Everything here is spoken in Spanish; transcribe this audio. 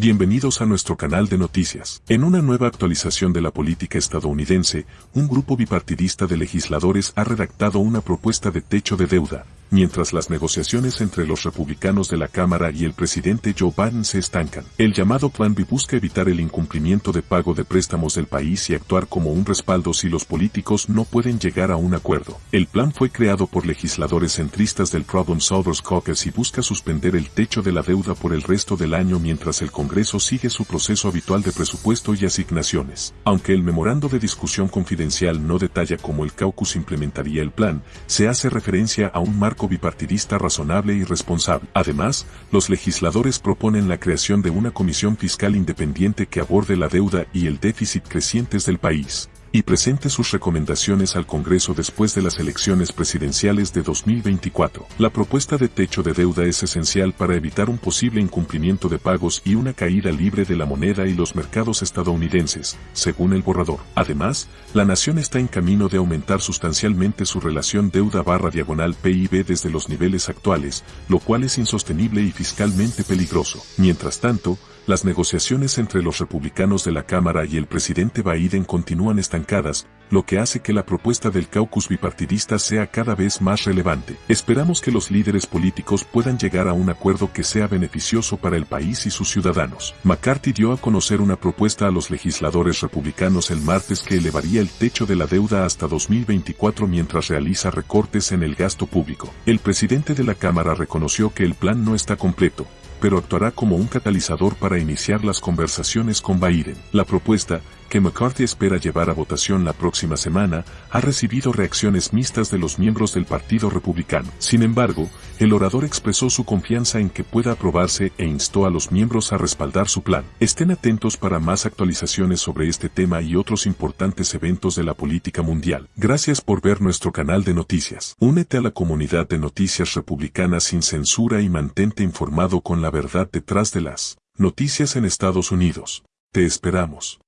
Bienvenidos a nuestro canal de noticias. En una nueva actualización de la política estadounidense, un grupo bipartidista de legisladores ha redactado una propuesta de techo de deuda, mientras las negociaciones entre los republicanos de la Cámara y el presidente Joe Biden se estancan. El llamado Plan B busca evitar el incumplimiento de pago de préstamos del país y actuar como un respaldo si los políticos no pueden llegar a un acuerdo. El plan fue creado por legisladores centristas del Problem Solvers Caucus y busca suspender el techo de la deuda por el resto del año mientras el Congreso sigue su proceso habitual de presupuesto y asignaciones. Aunque el memorando de discusión confidencial no detalla cómo el caucus implementaría el plan, se hace referencia a un marco bipartidista razonable y responsable. Además, los legisladores proponen la creación de una comisión fiscal independiente que aborde la deuda y el déficit crecientes del país y presente sus recomendaciones al Congreso después de las elecciones presidenciales de 2024. La propuesta de techo de deuda es esencial para evitar un posible incumplimiento de pagos y una caída libre de la moneda y los mercados estadounidenses, según el borrador. Además, la nación está en camino de aumentar sustancialmente su relación deuda barra diagonal PIB desde los niveles actuales, lo cual es insostenible y fiscalmente peligroso. Mientras tanto, las negociaciones entre los republicanos de la Cámara y el presidente Biden continúan lo que hace que la propuesta del caucus bipartidista sea cada vez más relevante. Esperamos que los líderes políticos puedan llegar a un acuerdo que sea beneficioso para el país y sus ciudadanos. McCarthy dio a conocer una propuesta a los legisladores republicanos el martes que elevaría el techo de la deuda hasta 2024 mientras realiza recortes en el gasto público. El presidente de la Cámara reconoció que el plan no está completo, pero actuará como un catalizador para iniciar las conversaciones con Biden. La propuesta, que McCarthy espera llevar a votación la próxima semana, ha recibido reacciones mixtas de los miembros del Partido Republicano. Sin embargo, el orador expresó su confianza en que pueda aprobarse e instó a los miembros a respaldar su plan. Estén atentos para más actualizaciones sobre este tema y otros importantes eventos de la política mundial. Gracias por ver nuestro canal de noticias. Únete a la comunidad de noticias republicanas sin censura y mantente informado con la verdad detrás de las noticias en Estados Unidos. Te esperamos.